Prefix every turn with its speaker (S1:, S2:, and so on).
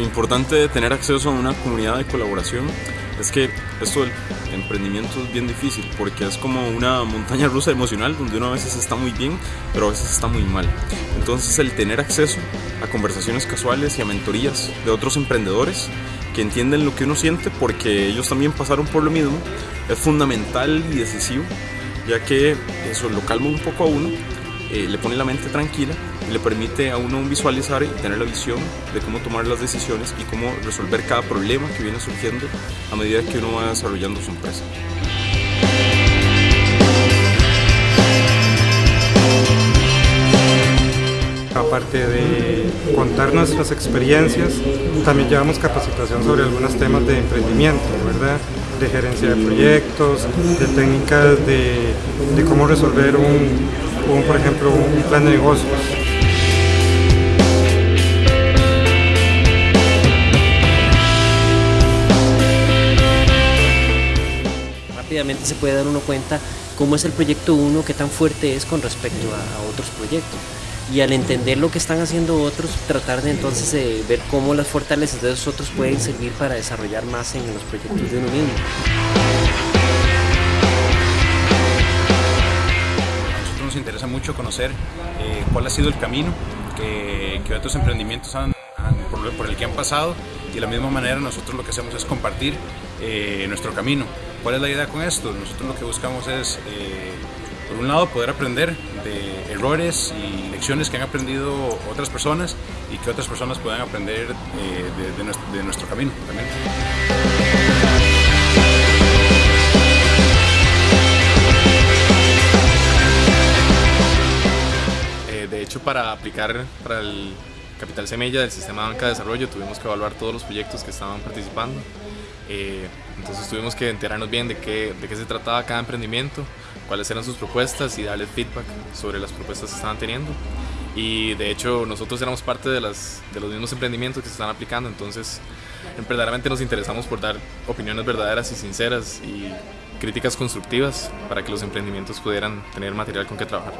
S1: importante de tener acceso a una comunidad de colaboración es que esto del emprendimiento es bien difícil porque es como una montaña rusa emocional donde uno a veces está muy bien, pero a veces está muy mal. Entonces el tener acceso a conversaciones casuales y a mentorías de otros emprendedores que entienden lo que uno siente porque ellos también pasaron por lo mismo es fundamental y decisivo ya que eso lo calma un poco a uno, eh, le pone la mente tranquila y le permite a uno visualizar y tener la visión de cómo tomar las decisiones y cómo resolver cada problema que viene surgiendo a medida que uno va desarrollando su empresa.
S2: Aparte de contar nuestras experiencias, también llevamos capacitación sobre algunos temas de emprendimiento, ¿verdad? de gerencia de proyectos, de técnicas de, de cómo resolver un, un, por ejemplo, un plan de negocios.
S3: Rápidamente se puede dar uno cuenta cómo es el proyecto uno, qué tan fuerte es con respecto a, otros proyectos y al entender lo que están haciendo otros, tratar de entonces de ver cómo las fortalezas de esos otros pueden servir para desarrollar más en los proyectos de uno mismo.
S4: Nos interesa mucho conocer eh, cuál ha sido el camino que, que otros emprendimientos han, han, por, por, el que han pasado y de la misma manera nosotros lo que hacemos es compartir eh, nuestro camino. ¿Cuál es la idea con esto? Nosotros lo que buscamos es eh, por un lado poder aprender de errores y lecciones que han aprendido otras personas y que otras personas puedan aprender eh, de, de, nuestro, de, nuestro, camino también.
S5: Hecho, para aplicar para el Capital Semilla del Sistema Banca de Desarrollo tuvimos que evaluar todos los proyectos que estaban participando. Eh, entonces tuvimos que enterarnos bien de qué, de qué se trataba cada emprendimiento, cuáles eran sus propuestas y darles feedback sobre las propuestas que estaban teniendo. Y de hecho nosotros éramos parte de, las, de los mismos emprendimientos que se están aplicando, entonces verdaderamente nos interesamos por dar opiniones verdaderas y sinceras y críticas constructivas para que los emprendimientos pudieran tener material con que trabajar.